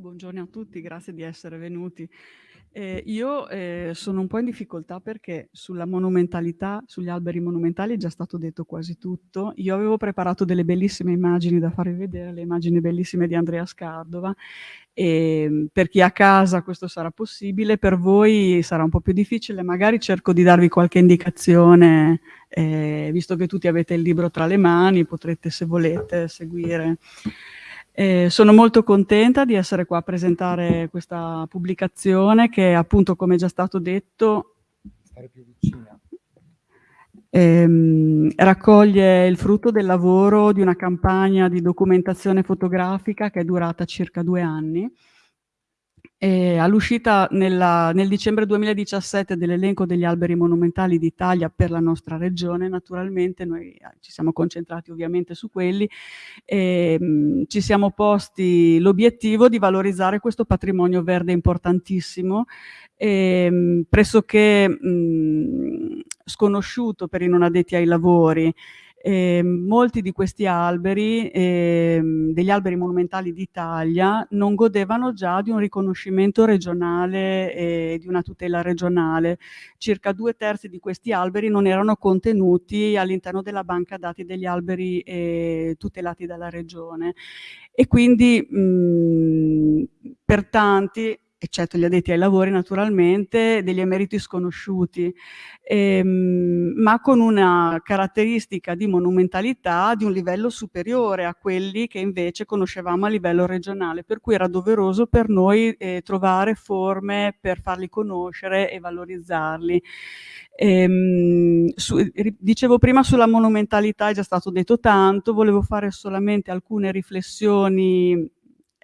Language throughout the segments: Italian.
buongiorno a tutti, grazie di essere venuti. Eh, io eh, sono un po' in difficoltà perché sulla monumentalità, sugli alberi monumentali è già stato detto quasi tutto. Io avevo preparato delle bellissime immagini da farvi vedere, le immagini bellissime di Andrea Scardova. E ehm, per chi è a casa questo sarà possibile, per voi sarà un po' più difficile. Magari cerco di darvi qualche indicazione, eh, visto che tutti avete il libro tra le mani, potrete se volete seguire eh, sono molto contenta di essere qua a presentare questa pubblicazione che appunto, come già stato detto, ehm, raccoglie il frutto del lavoro di una campagna di documentazione fotografica che è durata circa due anni all'uscita nel dicembre 2017 dell'elenco degli alberi monumentali d'Italia per la nostra regione, naturalmente noi eh, ci siamo concentrati ovviamente su quelli e mhmm, ci siamo posti l'obiettivo di valorizzare questo patrimonio verde importantissimo e, mhmm, pressoché mh, mhmm, sconosciuto per i non addetti ai lavori eh, molti di questi alberi, eh, degli alberi monumentali d'Italia, non godevano già di un riconoscimento regionale e di una tutela regionale. Circa due terzi di questi alberi non erano contenuti all'interno della banca dati degli alberi eh, tutelati dalla regione. E quindi mh, per tanti eccetto gli addetti ai lavori naturalmente, degli emeriti sconosciuti, ehm, ma con una caratteristica di monumentalità di un livello superiore a quelli che invece conoscevamo a livello regionale, per cui era doveroso per noi eh, trovare forme per farli conoscere e valorizzarli. Ehm, su, dicevo prima sulla monumentalità, è già stato detto tanto, volevo fare solamente alcune riflessioni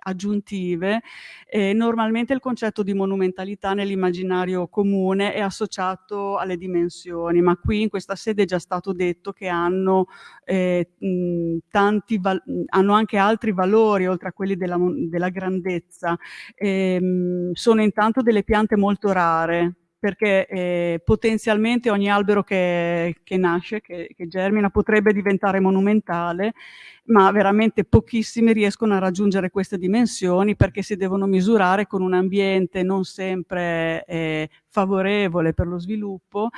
aggiuntive, eh, normalmente il concetto di monumentalità nell'immaginario comune è associato alle dimensioni, ma qui in questa sede è già stato detto che hanno, eh, mh, tanti hanno anche altri valori oltre a quelli della, della grandezza. Eh, sono intanto delle piante molto rare, perché eh, potenzialmente ogni albero che, che nasce, che, che, germina, potrebbe diventare monumentale, ma veramente pochissimi riescono a raggiungere queste dimensioni perché si devono misurare con un ambiente non sempre eh, favorevole per lo sviluppo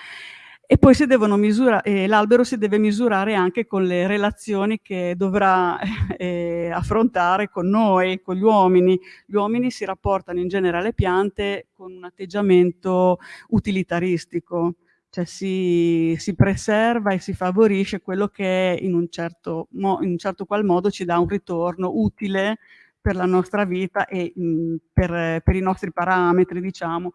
e poi misurare, l'albero si deve misurare anche con le relazioni che dovrà eh, affrontare con noi, con gli uomini. Gli uomini si rapportano in genere alle piante con un atteggiamento utilitaristico, cioè si, si preserva e si favorisce quello che in un, certo, in un certo qual modo ci dà un ritorno utile per la nostra vita e mh, per, per i nostri parametri, diciamo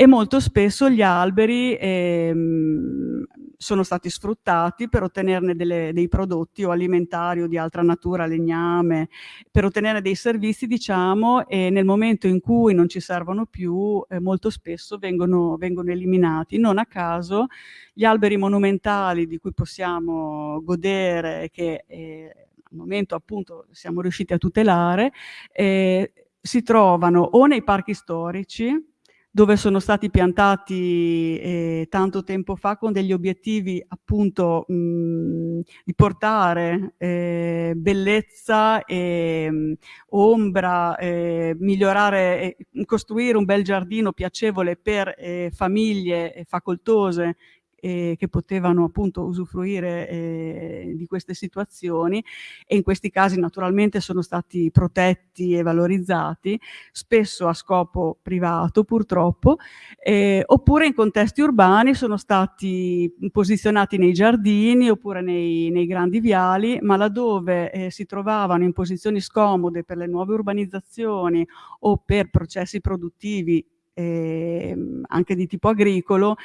e molto spesso gli alberi ehm, sono stati sfruttati per ottenerne delle, dei prodotti o alimentari o di altra natura, legname, per ottenere dei servizi, diciamo, e nel momento in cui non ci servono più, eh, molto spesso vengono, vengono eliminati. Non a caso gli alberi monumentali di cui possiamo godere, che eh, al momento appunto siamo riusciti a tutelare, eh, si trovano o nei parchi storici, dove sono stati piantati eh, tanto tempo fa con degli obiettivi appunto mh, di portare eh, bellezza, e, mh, ombra, eh, migliorare, costruire un bel giardino piacevole per eh, famiglie facoltose eh, che potevano appunto usufruire eh, di queste situazioni. E in questi casi naturalmente sono stati protetti e valorizzati, spesso a scopo privato purtroppo, eh, oppure in contesti urbani sono stati posizionati nei giardini oppure nei, nei grandi viali, ma laddove eh, si trovavano in posizioni scomode per le nuove urbanizzazioni o per processi produttivi eh, anche di tipo agricolo,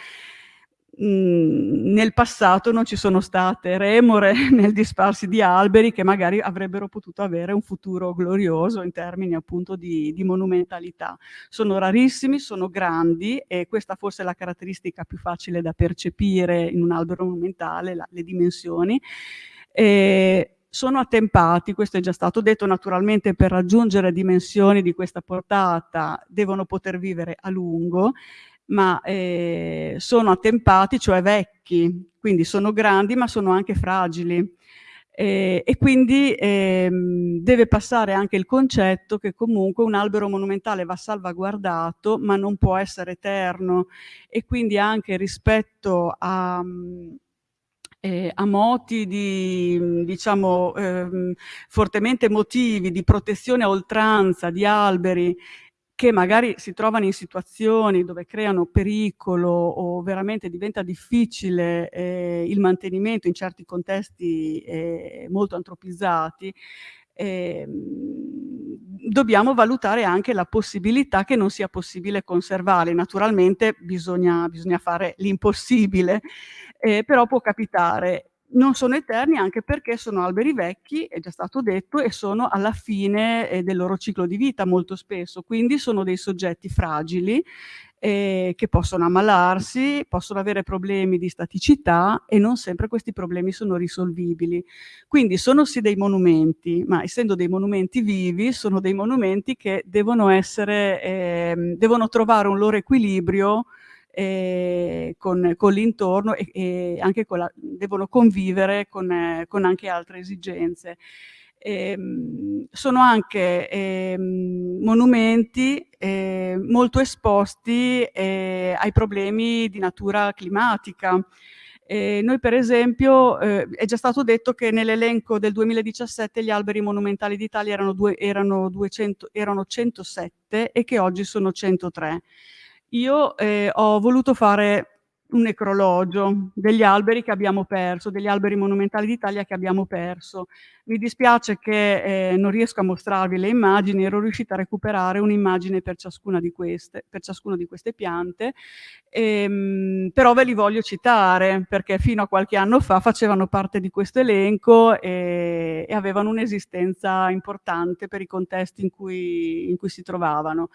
Nel passato non ci sono state remore nel disfarsi di alberi che magari avrebbero potuto avere un futuro glorioso in termini appunto di, di monumentalità. Sono rarissimi, sono grandi e questa forse è la caratteristica più facile da percepire in un albero monumentale, la, le dimensioni. E sono attempati, questo è già stato detto, naturalmente per raggiungere dimensioni di questa portata devono poter vivere a lungo ma eh, sono attempati, cioè vecchi, quindi sono grandi ma sono anche fragili. E, e quindi ehm, deve passare anche il concetto che comunque un albero monumentale va salvaguardato, ma non può essere eterno e quindi anche rispetto a, eh, a moti di, diciamo, ehm, fortemente emotivi, di protezione a oltranza di alberi che magari si trovano in situazioni dove creano pericolo o veramente diventa difficile eh, il mantenimento in certi contesti eh, molto antropizzati, eh, dobbiamo valutare anche la possibilità che non sia possibile conservarli. Naturalmente bisogna, bisogna fare l'impossibile, eh, però può capitare non sono eterni anche perché sono alberi vecchi, è già stato detto, e sono alla fine eh, del loro ciclo di vita molto spesso, quindi sono dei soggetti fragili eh, che possono ammalarsi, possono avere problemi di staticità e non sempre questi problemi sono risolvibili. Quindi sono sì dei monumenti, ma essendo dei monumenti vivi, sono dei monumenti che devono essere, eh, devono trovare un loro equilibrio eh, con, con l'intorno e, e, anche con la, devono convivere con, eh, con, anche altre esigenze. Eh, sono anche ehm, monumenti eh, molto esposti eh, ai problemi di natura climatica. Eh, noi per esempio, eh, è già stato detto che nell'elenco del 2017 gli alberi monumentali d'Italia erano, erano, erano 107 e che oggi sono 103. Io eh, ho voluto fare un necrologio degli alberi che abbiamo perso, degli alberi monumentali d'Italia che abbiamo perso. Mi dispiace che eh, non riesco a mostrarvi le immagini, ero riuscita a recuperare un'immagine per ciascuna di queste, per ciascuna di queste piante, ehm, però ve li voglio citare perché fino a qualche anno fa facevano parte di questo elenco e, e avevano un'esistenza importante per i contesti in cui, in cui si trovavano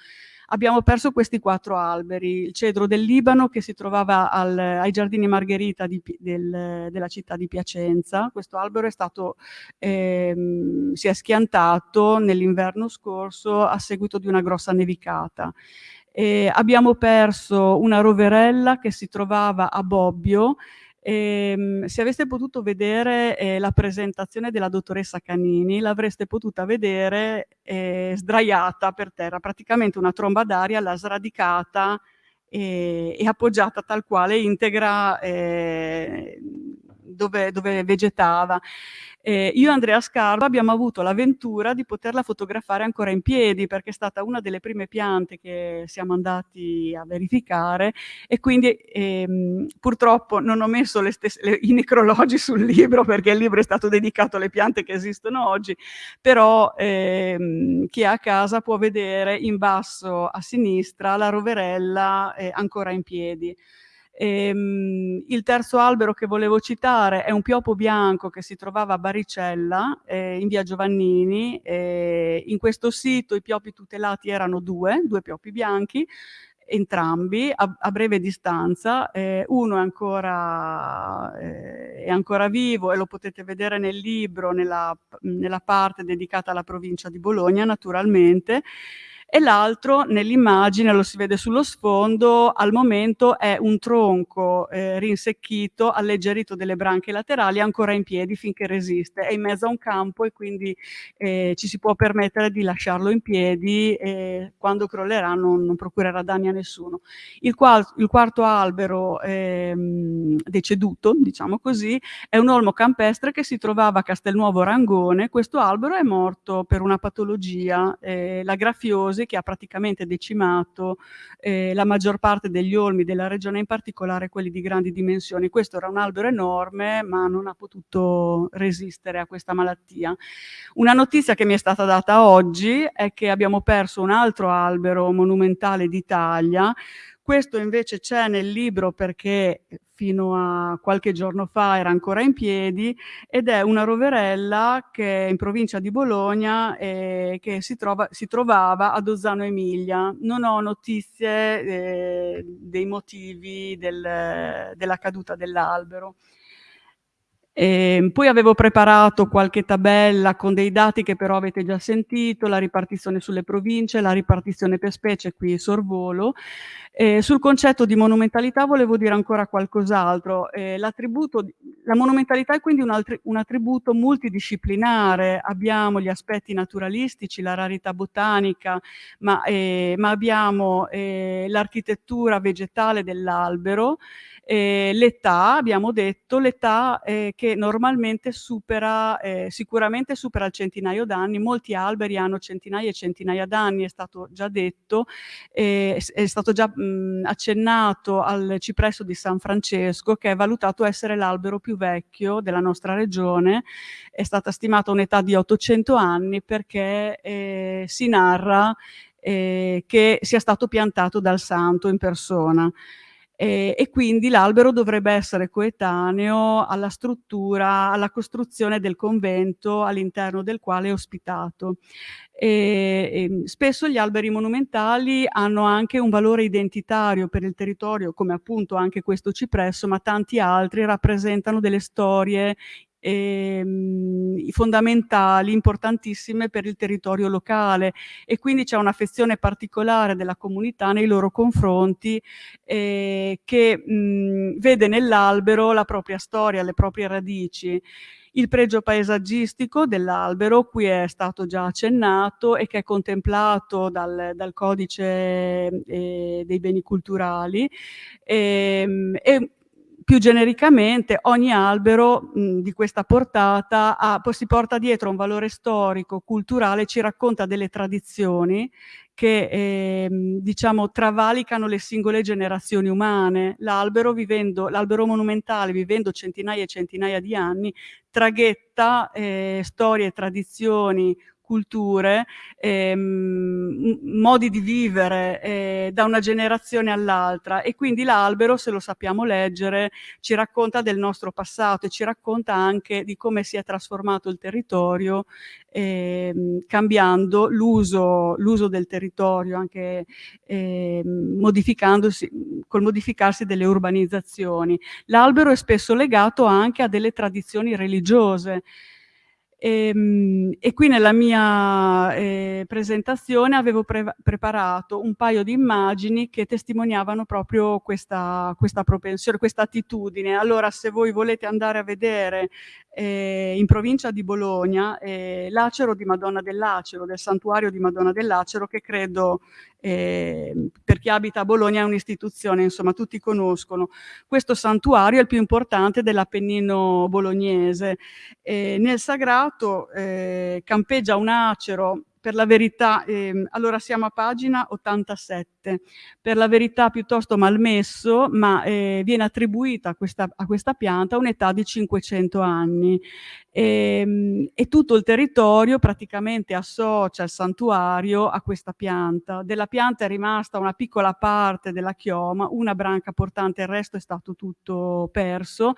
abbiamo perso questi quattro alberi, il cedro del Libano che si trovava al, ai giardini Margherita di, del, della città di Piacenza, questo albero è stato, ehm, si è schiantato nell'inverno scorso a seguito di una grossa nevicata. E abbiamo perso una roverella che si trovava a Bobbio Ehm, se aveste potuto vedere eh, la presentazione della dottoressa Canini, l'avreste potuta vedere eh, sdraiata per terra, praticamente una tromba d'aria l'ha sradicata e, e, appoggiata tal quale integra eh, dove, dove vegetava. Eh, io e Andrea Scarpa abbiamo avuto l'avventura di poterla fotografare ancora in piedi perché è stata una delle prime piante che siamo andati a verificare e quindi ehm, purtroppo non ho messo le stesse, le, i necrologi sul libro perché il libro è stato dedicato alle piante che esistono oggi, però ehm, chi è a casa può vedere in basso a sinistra la roverella eh, ancora in piedi. Ehm, il terzo albero che volevo citare è un piopo bianco che si trovava a Baricella, eh, in via Giovannini. Eh, in questo sito i piopi tutelati erano due, due piopi bianchi, entrambi a, a breve distanza. Eh, uno è ancora, eh, è ancora, vivo e lo potete vedere nel libro, nella, nella parte dedicata alla provincia di Bologna, naturalmente e l'altro nell'immagine, lo si vede sullo sfondo, al momento è un tronco eh, rinsecchito, alleggerito delle branche laterali, ancora in piedi finché resiste, è in mezzo a un campo e quindi eh, ci si può permettere di lasciarlo in piedi e quando crollerà non, non procurerà danni a nessuno. Il, qual, il quarto albero ehm, deceduto, diciamo così, è un olmo campestre che si trovava a Castelnuovo Rangone, questo albero è morto per una patologia, eh, la grafiosi, Mose che ha praticamente decimato eh, la maggior parte degli olmi della regione, in particolare quelli di grandi dimensioni. Questo era un albero enorme, ma non ha potuto resistere a questa malattia. Una notizia che mi è stata data oggi è che abbiamo perso un altro albero monumentale d'Italia, questo invece c'è nel libro perché fino a qualche giorno fa era ancora in piedi ed è una roverella che è in provincia di Bologna e che si, trova, si trovava ad Ozzano Emilia. Non ho notizie eh, dei motivi del, della caduta dell'albero. Ehm, poi avevo preparato qualche tabella con dei dati che però avete già sentito, la ripartizione sulle province, la ripartizione per specie, qui sorvolo. Ehm, sul concetto di monumentalità volevo dire ancora qualcos'altro. L'attributo la monumentalità è quindi un un attributo multidisciplinare. Abbiamo gli aspetti naturalistici, la rarità botanica, ma, ehm, ma abbiamo, ehm, l'architettura vegetale dell'albero, ehm, l'età, abbiamo detto, l'età, ehm, che normalmente supera sicuramente supera il centinaio d'anni, molti alberi hanno centinaia e centinaia d'anni, è stato già detto, è stato già, mhmm, accennato al cipresso di San Francesco, che è valutato essere l'albero più vecchio della nostra regione. È stata stimata un'età di 800 anni perché, ehm, si narra, ehm, che sia stato piantato dal santo in persona. Ehm, e quindi l'albero dovrebbe essere coetaneo alla struttura, alla costruzione del convento all'interno del quale è ospitato. Ehm, ehm, spesso gli alberi monumentali hanno anche un valore identitario per il territorio, come appunto anche questo cipresso, ma tanti altri rappresentano delle storie, ehm, fondamentali, importantissime per il territorio locale e quindi c'è un'affezione particolare della comunità nei loro confronti, ehm, che, mhmm, vede nell'albero la propria storia, le proprie radici. Il pregio paesaggistico dell'albero, qui è stato già accennato e che è contemplato dal dal codice, ehm, dei beni culturali, ehm, e più genericamente ogni albero, mhmm, di questa portata ha si porta dietro un valore storico, culturale, ci racconta delle tradizioni che, ehm, diciamo travalicano le singole generazioni umane. L'albero monumentale, vivendo centinaia e centinaia di anni, traghetta, ehm, storie, tradizioni, culture, ehm, modi di vivere, ehm, da una generazione all'altra e quindi l'albero, se lo sappiamo leggere, ci racconta del nostro passato e ci racconta anche di come si è trasformato il territorio, ehm, cambiando l'uso del territorio, anche, ehm, modificandosi col modificarsi delle urbanizzazioni. L'albero è spesso legato anche a delle tradizioni religiose. Ehm, e qui nella mia, ehm, presentazione avevo preva preparato un paio di immagini che testimoniavano proprio questa questa propensione, questa attitudine. Allora se voi volete andare a vedere, ehm, in provincia di Bologna, ehm, l'Acero di Madonna del Lacero, del santuario di Madonna del Lacero che credo, ehm, per chi abita a Bologna è un'istituzione, insomma tutti conoscono. Questo santuario è il più importante dell'Appennino bolognese. Ehm, nel sagrato, ehm, campeggia un acero per la verità, ehm, allora siamo a pagina 87, per la verità piuttosto malmesso, ma, ehm, viene attribuita a questa a questa pianta un'età di 500 anni. Ehm, e tutto il territorio praticamente associa il santuario a questa pianta. Della pianta è rimasta una piccola parte della chioma, una branca portante, il resto è stato tutto perso,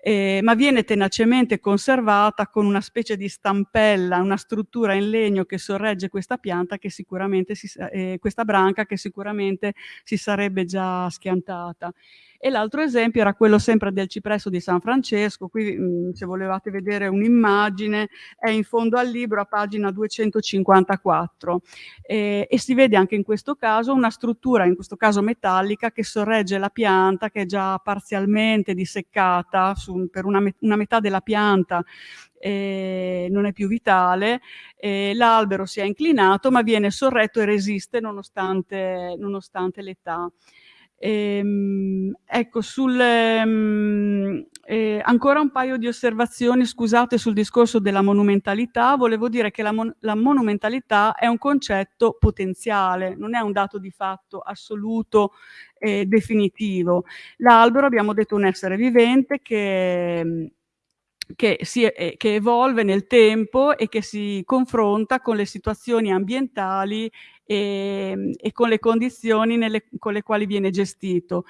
ehm, ma viene tenacemente conservata con una specie di stampella, una struttura in legno che sorregge questa pianta che sicuramente si ehm, questa branca che sicuramente si sarebbe già schiantata. E l'altro esempio era quello sempre del cipresso di San Francesco, qui, se volevate vedere un'immagine, è in fondo al libro a pagina 254. Ehm, e si vede anche in questo caso una struttura, in questo caso metallica, che sorregge la pianta che è già parzialmente disseccata su per una me una metà della pianta, ehm, non è più vitale, ehm, l'albero si è inclinato ma viene sorretto e resiste nonostante nonostante l'età. Ehm, ecco sul ehm, ancora un paio di osservazioni, scusate, sul discorso della monumentalità. Volevo dire che la mon la monumentalità è un concetto potenziale, non è un dato di fatto assoluto e definitivo. L'albero abbiamo detto un essere vivente che che si e che evolve nel tempo e che si confronta con le situazioni ambientali, ehm, e con le condizioni nelle con le quali viene gestito.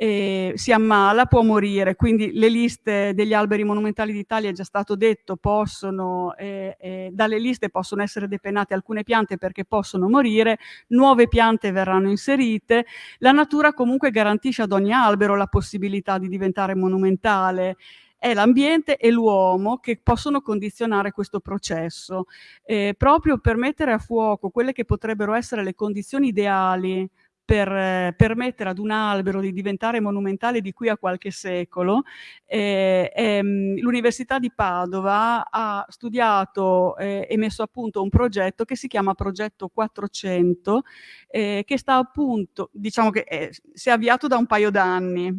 Ehm, si ammala, può morire, quindi le liste degli alberi monumentali d'Italia, è già stato detto, possono ehm, ehm, dalle liste possono essere depenate alcune piante perché possono morire, nuove piante verranno inserite. La natura comunque garantisce ad ogni albero la possibilità di diventare monumentale. È l'ambiente e l'uomo che possono condizionare questo processo, ehm, proprio per mettere a fuoco quelle che potrebbero essere le condizioni ideali per permettere ad un albero di diventare monumentale di qui a qualche secolo, ehm, ehm, l'Università di Padova ha studiato, ehm, e messo a punto un progetto che si chiama Progetto 400, ehm, che sta appunto diciamo che, ehm, si è avviato da un paio d'anni,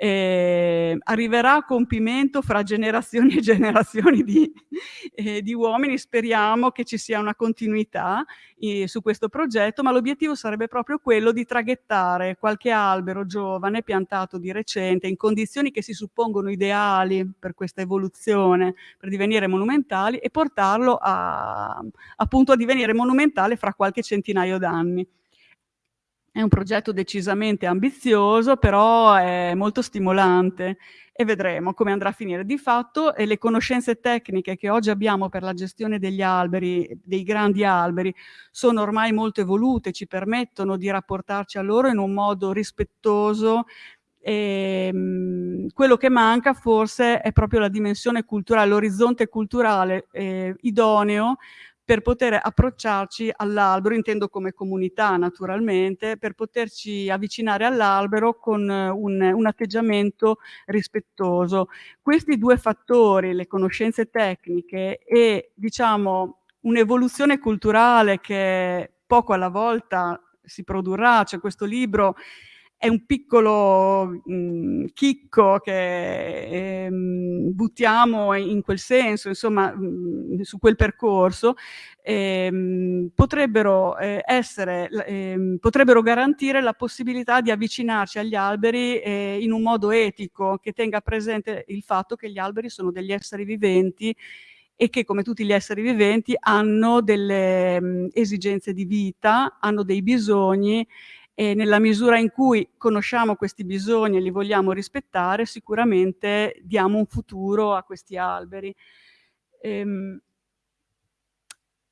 ehm, arriverà a compimento fra generazioni e generazioni di ehm, di uomini, speriamo che ci sia una continuità i su questo progetto, ma l'obiettivo sarebbe proprio quello di traghettare qualche albero giovane piantato di recente, in condizioni che si suppongono ideali per questa evoluzione, per divenire monumentali e portarlo a appunto a divenire monumentale fra qualche centinaio d'anni. È un progetto decisamente ambizioso, però è molto stimolante e vedremo come andrà a finire. Di fatto, ehm, le conoscenze tecniche che oggi abbiamo per la gestione degli alberi, dei grandi alberi, sono ormai molto evolute, ci permettono di rapportarci a loro in un modo rispettoso, ehm, quello che manca forse è proprio la dimensione culturale, l'orizzonte culturale, ehm, idoneo per poter approcciarci all'albero, intendo come comunità naturalmente, per poterci avvicinare all'albero con un un atteggiamento rispettoso. Questi 2 fattori, le conoscenze tecniche e diciamo un'evoluzione culturale che poco alla volta si produrrà, cioè questo libro è un piccolo, mhmm, chicco che, ehm, buttiamo in quel senso, insomma, mhmm, su quel percorso, ehm, potrebbero, ehm, essere ehm, potrebbero garantire la possibilità di avvicinarci agli alberi, ehm, in un modo etico, che tenga presente il fatto che gli alberi sono degli esseri viventi e che, come tutti gli esseri viventi, hanno delle, mhmm, esigenze di vita, hanno dei bisogni e nella misura in cui conosciamo questi bisogni e li vogliamo rispettare, sicuramente diamo un futuro a questi alberi. Ehm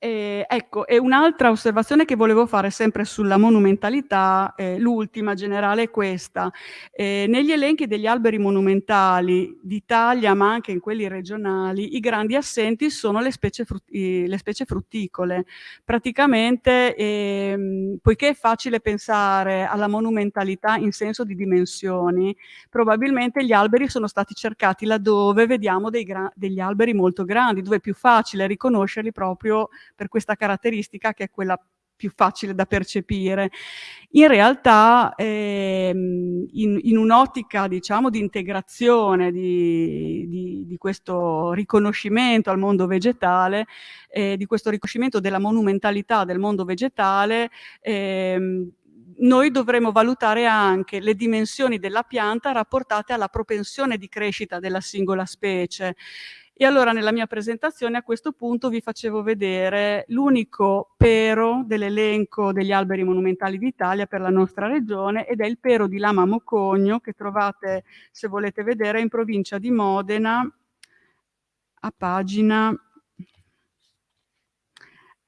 Ehm, ecco, e un'altra osservazione che volevo fare sempre sulla monumentalità, ehm, l'ultima generale è questa: ehm, negli elenchi degli alberi monumentali d'Italia, ma anche in quelli regionali, i grandi assenti sono le specie frut i le specie frutticole. Praticamente, ehm, poiché è facile pensare alla monumentalità in senso di dimensioni, probabilmente gli alberi sono stati cercati laddove vediamo degli alberi molto grandi, dove è più facile riconoscerli proprio per questa caratteristica che è quella più facile da percepire. In realtà, ehm, in in un'ottica diciamo di integrazione di di di questo riconoscimento al mondo vegetale, ehm, di questo riconoscimento della monumentalità del mondo vegetale, ehm, noi dovremo valutare anche le dimensioni della pianta rapportate alla propensione di crescita della singola specie. E allora nella mia presentazione a questo punto vi facevo vedere l'unico pero dell'elenco degli alberi monumentali d'Italia per la nostra regione ed è il pero di Lama Mocogno che trovate, se volete vedere, in provincia di Modena a pagina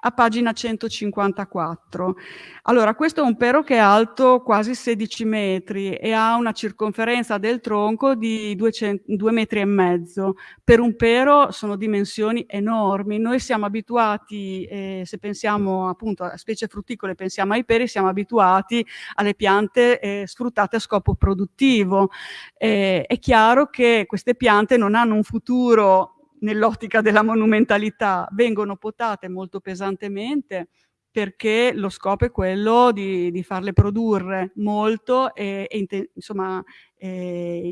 a pagina 154. Allora, questo è un pero che è alto quasi 16 metri e ha una circonferenza del tronco di duecen 2 metri e mezzo. Per un pero sono dimensioni enormi. Noi siamo abituati, ehm, se pensiamo appunto a specie frutticole, pensiamo ai peri, siamo abituati alle piante, ehm, sfruttate a scopo produttivo. Ehm, è chiaro che queste piante non hanno un futuro nell'ottica della monumentalità, vengono potate molto pesantemente perché lo scopo è quello di di farle produrre molto e e insomma, ehm,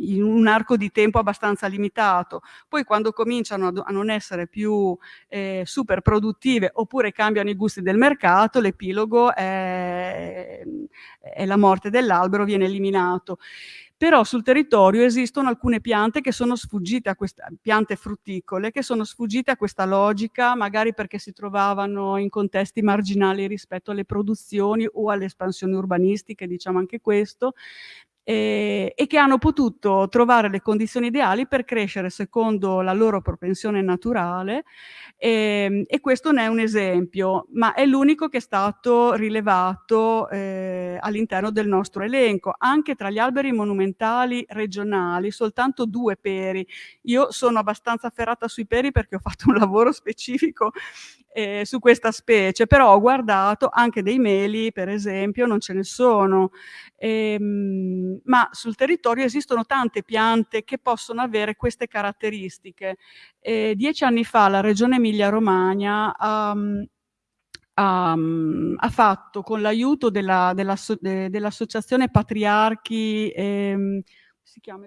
in un arco di tempo abbastanza limitato. Poi quando cominciano a a non essere più, ehm, super produttive oppure cambiano i gusti del mercato, l'epilogo è è la morte dell'albero, viene eliminato. Però sul territorio esistono alcune piante che sono sfuggite a questa piante frutticole, che sono sfuggite a questa logica, magari perché si trovavano in contesti marginali rispetto alle produzioni o alle espansioni urbanistiche, diciamo anche questo, e, e che hanno potuto trovare le condizioni ideali per crescere secondo la loro propensione naturale e, ehm, e questo ne è un esempio, ma è l'unico che è stato rilevato eh, all'interno del nostro elenco. Anche tra gli alberi monumentali regionali, soltanto due peri. Io sono abbastanza ferrata sui peri perché ho fatto un lavoro specifico eh, su questa specie, però ho guardato anche dei meli, per esempio, non ce ne sono. Ehm, ma sul territorio esistono tante piante che possono avere queste caratteristiche. Eh, dieci anni fa la regione Emilia-Romagna um, ha, ha, fatto con l'aiuto dell'associazione della, dell Patriarchi, ehm, si chiama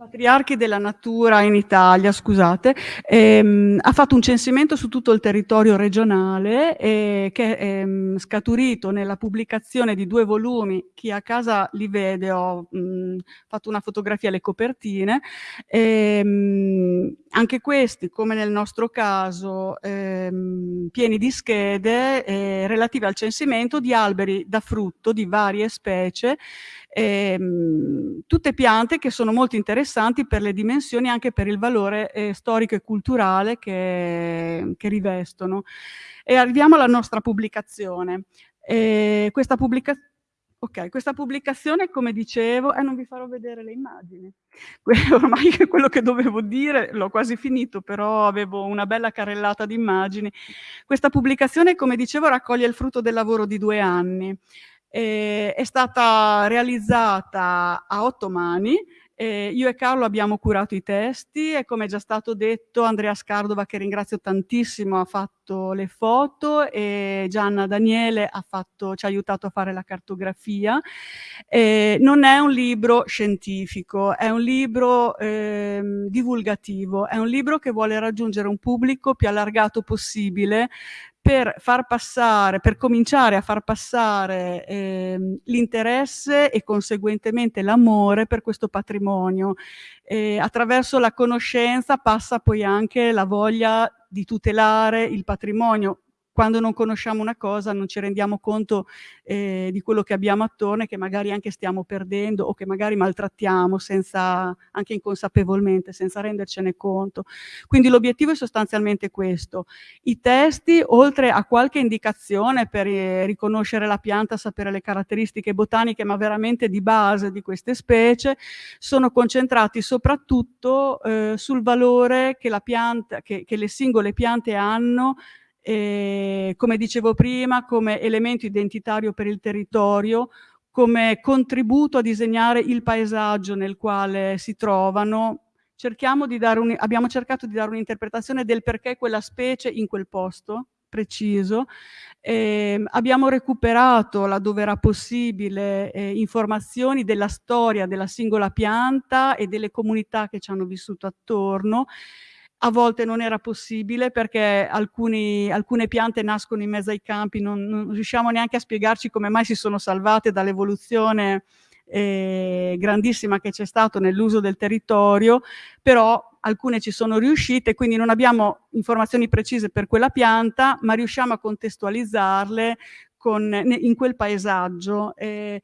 Patriarchi della natura in Italia, scusate, ehm, ha fatto un censimento su tutto il territorio regionale eh, che è ehm, scaturito nella pubblicazione di due volumi, chi a casa li vede, ho mh, fatto una fotografia alle copertine, ehm, anche questi, come nel nostro caso, ehm, pieni di schede eh, relative al censimento di alberi da frutto di varie specie, ehm, tutte piante che sono molto interessanti per le dimensioni e anche per il valore eh, storico e culturale che, che, rivestono. E arriviamo alla nostra pubblicazione. Eh, questa pubblicazione Ok, questa pubblicazione, come dicevo, eh, non vi farò vedere le immagini. Ormai quello che dovevo dire l'ho quasi finito, però avevo una bella carrellata di immagini. Questa pubblicazione, come dicevo, raccoglie il frutto del lavoro di due anni. Eh, è stata realizzata a otto mani, eh, io e Carlo abbiamo curato i testi e come è già stato detto Andrea Scardova, che ringrazio tantissimo, ha fatto le foto e Gianna Daniele ha fatto, ci ha aiutato a fare la cartografia. Eh, non è un libro scientifico, è un libro eh, divulgativo, è un libro che vuole raggiungere un pubblico più allargato possibile per far passare, per cominciare a far passare eh, l'interesse e conseguentemente l'amore per questo patrimonio. Eh, attraverso la conoscenza passa poi anche la voglia di tutelare il patrimonio quando non conosciamo una cosa non ci rendiamo conto eh, di quello che abbiamo attorno e che magari anche stiamo perdendo o che magari maltrattiamo senza, anche inconsapevolmente, senza rendercene conto. Quindi l'obiettivo è sostanzialmente questo. I testi, oltre a qualche indicazione per eh, riconoscere la pianta, sapere le caratteristiche botaniche, ma veramente di base di queste specie, sono concentrati soprattutto eh, sul valore che, la pianta, che, che le singole piante hanno eh, come dicevo prima, come elemento identitario per il territorio, come contributo a disegnare il paesaggio nel quale si trovano. Un, abbiamo cercato di dare un'interpretazione del perché quella specie in quel posto preciso. Eh, abbiamo recuperato, laddove era possibile, eh, informazioni della storia della singola pianta e delle comunità che ci hanno vissuto attorno a volte non era possibile perché alcuni, alcune piante nascono in mezzo ai campi, non, non, riusciamo neanche a spiegarci come mai si sono salvate dall'evoluzione eh, grandissima che c'è stato nell'uso del territorio, però alcune ci sono riuscite, quindi non abbiamo informazioni precise per quella pianta, ma riusciamo a contestualizzarle con, in quel paesaggio. Eh,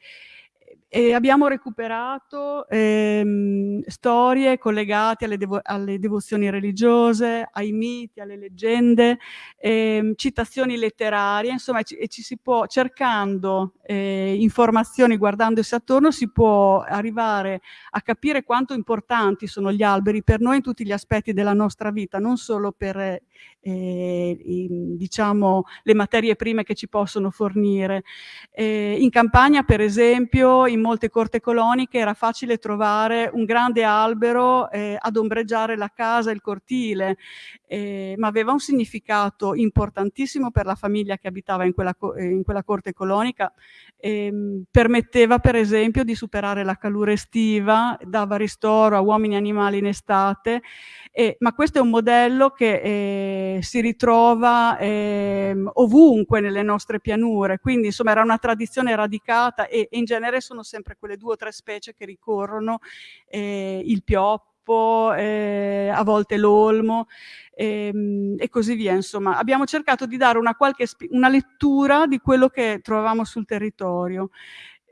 e abbiamo recuperato ehm, storie collegate alle, devo alle, devozioni religiose, ai miti, alle leggende, ehm, citazioni letterarie, insomma, ci, e ci si può, cercando eh, informazioni, guardandosi attorno, si può arrivare a capire quanto importanti sono gli alberi per noi in tutti gli aspetti della nostra vita, non solo per eh, i, diciamo, le materie prime che ci possono fornire. Eh, in campagna, per esempio, in molte corte coloniche era facile trovare un grande albero eh, ad ombreggiare la casa, il cortile, eh, ma aveva un significato importantissimo per la famiglia che abitava in quella, eh, in quella corte colonica. Ehm, permetteva, per esempio, di superare la calura estiva, dava ristoro a uomini e animali in estate, ma questo è un modello che eh, si ritrova ehm, ovunque nelle nostre pianure, quindi insomma era una tradizione radicata e, e in genere sono sempre quelle due o tre specie che ricorrono, eh, il pioppo, eh, a volte l'olmo ehm, e così via. Insomma, abbiamo cercato di dare una, qualche, una lettura di quello che trovavamo sul territorio.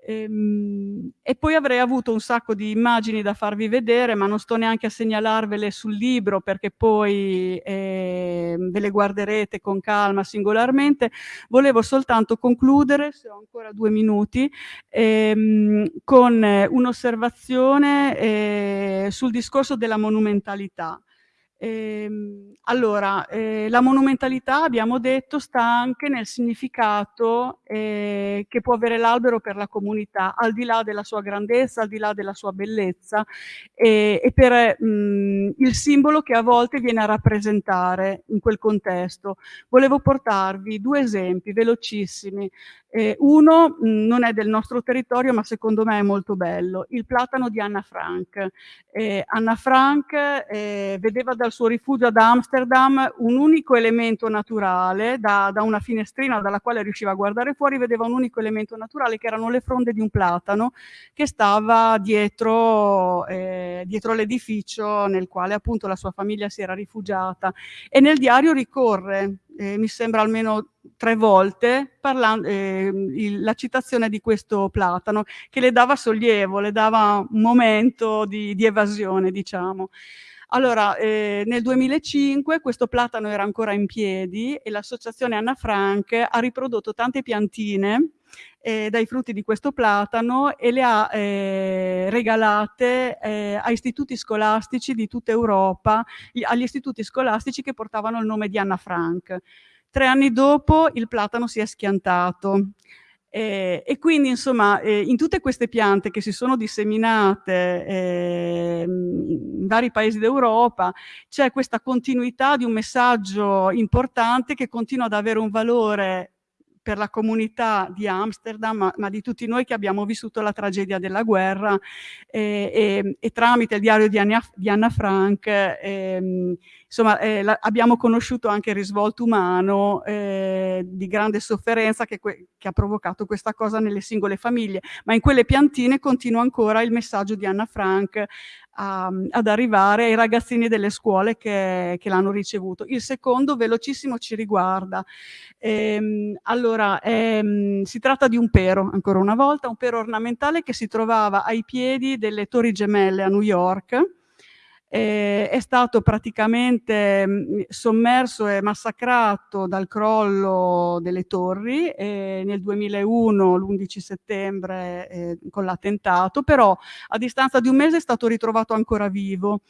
Ehm, e poi avrei avuto un sacco di immagini da farvi vedere, ma non sto neanche a segnalarvele sul libro perché poi eh, ve le guarderete con calma singolarmente. Volevo soltanto concludere, se ho ancora due minuti, ehm, con un'osservazione eh, sul discorso della monumentalità. Ehm, allora, eh, la monumentalità, abbiamo detto, sta anche nel significato eh, che può avere l'albero per la comunità, al di là della sua grandezza, al di là della sua bellezza e, e per mh, mm, il simbolo che a volte viene a rappresentare in quel contesto. Volevo portarvi due esempi velocissimi. Eh, uno mh, mm, non è del nostro territorio, ma secondo me è molto bello, il platano di Anna Frank. Eh, Anna Frank eh, vedeva dal suo rifugio ad Amsterdam un unico elemento naturale, da, da, una finestrina dalla quale riusciva a guardare fuori, vedeva un unico elemento naturale che erano le fronde di un platano che stava dietro, eh, dietro l'edificio nel quale appunto la sua famiglia si era rifugiata. E nel diario ricorre eh, mi sembra almeno tre volte, parlando, eh, il, la citazione di questo Platano, che le dava sollievo, le dava un momento di, di evasione, diciamo. Allora, eh, nel 2005 questo platano era ancora in piedi e l'associazione Anna Frank ha riprodotto tante piantine eh, dai frutti di questo platano e le ha eh, regalate eh, a istituti scolastici di tutta Europa, agli istituti scolastici che portavano il nome di Anna Frank. Tre anni dopo il platano si è schiantato. Eh, e quindi insomma eh, in tutte queste piante che si sono disseminate eh, in vari paesi d'Europa c'è questa continuità di un messaggio importante che continua ad avere un valore per la comunità di Amsterdam, ma, ma, di tutti noi che abbiamo vissuto la tragedia della guerra e, e, e tramite il diario di Anna, di Anna Frank eh, insomma, eh, la, abbiamo conosciuto anche il risvolto umano eh, di grande sofferenza che, che, ha provocato questa cosa nelle singole famiglie, ma in quelle piantine continua ancora il messaggio di Anna Frank a, ad arrivare ai ragazzini delle scuole che, che l'hanno ricevuto. Il secondo, velocissimo, ci riguarda. Ehm, allora, ehm, si tratta di un pero, ancora una volta, un pero ornamentale che si trovava ai piedi delle torri gemelle a New York, eh, è stato praticamente mh, sommerso e massacrato dal crollo delle torri eh, nel 2001, l'11 settembre, eh, con l'attentato, però a distanza di un mese è stato ritrovato ancora vivo.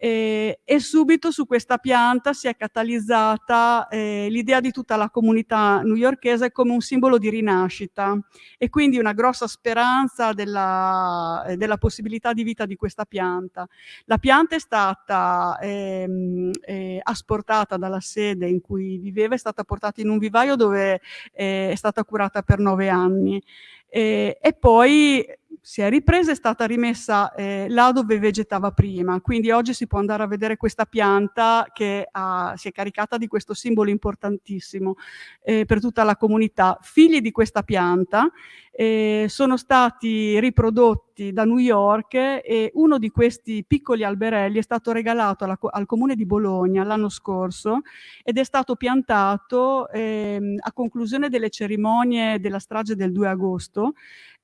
Eh, e subito su questa pianta si è catalizzata eh, l'idea di tutta la comunità newyorkese come un simbolo di rinascita e quindi una grossa speranza della, eh, della possibilità di vita di questa pianta. La pianta è stata ehm, eh, asportata dalla sede in cui viveva, è stata portata in un vivaio dove eh, è stata curata per nove anni. E poi si è ripresa è stata rimessa eh, là dove vegetava prima. Quindi oggi si può andare a vedere questa pianta che ha, si è caricata di questo simbolo importantissimo eh, per tutta la comunità. Figli di questa pianta eh, sono stati riprodotti da New York e uno di questi piccoli alberelli è stato regalato alla, al comune di Bologna l'anno scorso ed è stato piantato ehm, a conclusione delle cerimonie della strage del 2 agosto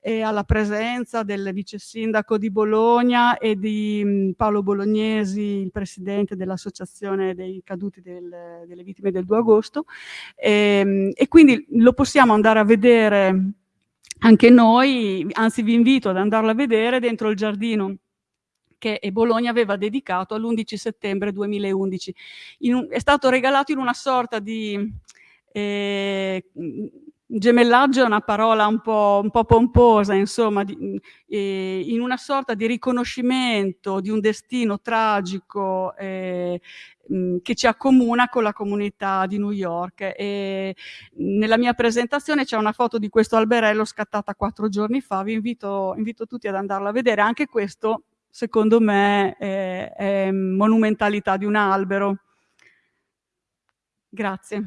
e alla presenza del vice sindaco di Bologna e di mh, Paolo Bolognesi, il presidente dell'associazione dei caduti del, delle vittime del 2 agosto e, ehm, e quindi lo possiamo andare a vedere anche noi, anzi vi invito ad andarlo a vedere dentro il giardino che Bologna aveva dedicato all'11 settembre 2011. Un, è stato regalato in una sorta di eh, gemellaggio è una parola un po', un po pomposa, insomma, di, eh, in una sorta di riconoscimento di un destino tragico eh, mh, che ci accomuna con la comunità di New York. E nella mia presentazione c'è una foto di questo alberello scattata quattro giorni fa, vi invito, invito tutti ad andarla a vedere, anche questo secondo me è, è monumentalità di un albero. Grazie.